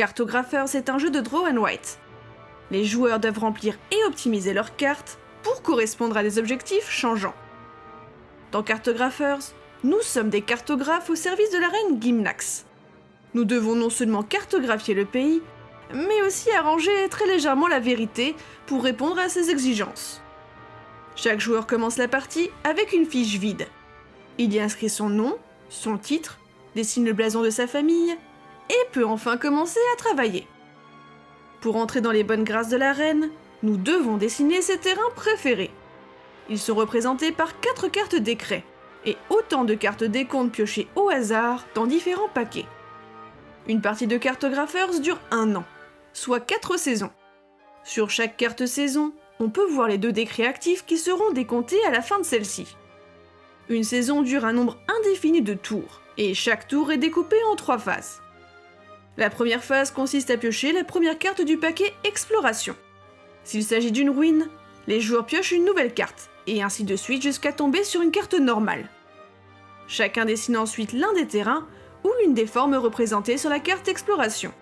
Cartographers est un jeu de draw and write. Les joueurs doivent remplir et optimiser leurs cartes pour correspondre à des objectifs changeants. Dans Cartographers, nous sommes des cartographes au service de la reine Gimnax. Nous devons non seulement cartographier le pays, mais aussi arranger très légèrement la vérité pour répondre à ses exigences. Chaque joueur commence la partie avec une fiche vide. Il y inscrit son nom, son titre, dessine le blason de sa famille, et peut enfin commencer à travailler. Pour entrer dans les bonnes grâces de la reine, nous devons dessiner ses terrains préférés. Ils sont représentés par 4 cartes décrets, et autant de cartes décomptes piochées au hasard dans différents paquets. Une partie de Cartographers dure un an, soit 4 saisons. Sur chaque carte saison, on peut voir les deux décrets actifs qui seront décomptés à la fin de celle-ci. Une saison dure un nombre indéfini de tours, et chaque tour est découpé en trois phases. La première phase consiste à piocher la première carte du paquet Exploration. S'il s'agit d'une ruine, les joueurs piochent une nouvelle carte, et ainsi de suite jusqu'à tomber sur une carte normale. Chacun dessine ensuite l'un des terrains ou l'une des formes représentées sur la carte Exploration.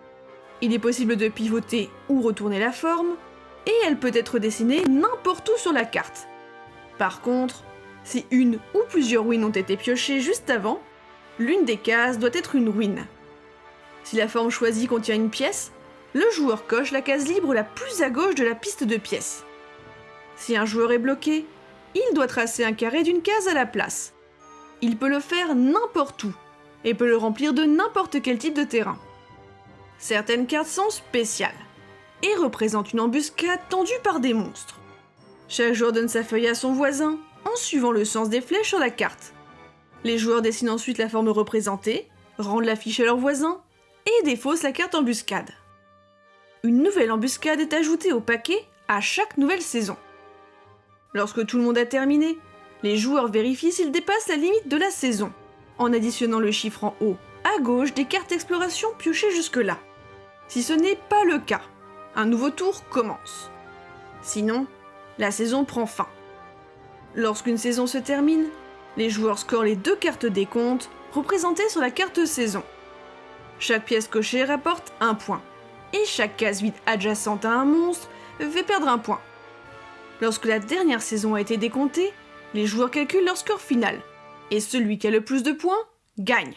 Il est possible de pivoter ou retourner la forme, et elle peut être dessinée n'importe où sur la carte. Par contre, si une ou plusieurs ruines ont été piochées juste avant, l'une des cases doit être une ruine. Si la forme choisie contient une pièce, le joueur coche la case libre la plus à gauche de la piste de pièces. Si un joueur est bloqué, il doit tracer un carré d'une case à la place. Il peut le faire n'importe où, et peut le remplir de n'importe quel type de terrain. Certaines cartes sont spéciales, et représentent une embuscade tendue par des monstres. Chaque joueur donne sa feuille à son voisin, en suivant le sens des flèches sur la carte. Les joueurs dessinent ensuite la forme représentée, rendent la fiche à leur voisin, et défaussent la carte embuscade. Une nouvelle embuscade est ajoutée au paquet à chaque nouvelle saison. Lorsque tout le monde a terminé, les joueurs vérifient s'ils dépassent la limite de la saison, en additionnant le chiffre en haut à gauche des cartes exploration piochées jusque-là. Si ce n'est pas le cas, un nouveau tour commence. Sinon, la saison prend fin. Lorsqu'une saison se termine, les joueurs scorent les deux cartes des comptes représentées sur la carte saison. Chaque pièce cochée rapporte un point, et chaque case vide adjacente à un monstre fait perdre un point. Lorsque la dernière saison a été décomptée, les joueurs calculent leur score final, et celui qui a le plus de points gagne.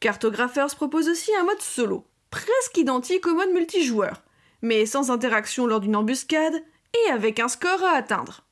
Cartographers propose aussi un mode solo, presque identique au mode multijoueur, mais sans interaction lors d'une embuscade et avec un score à atteindre.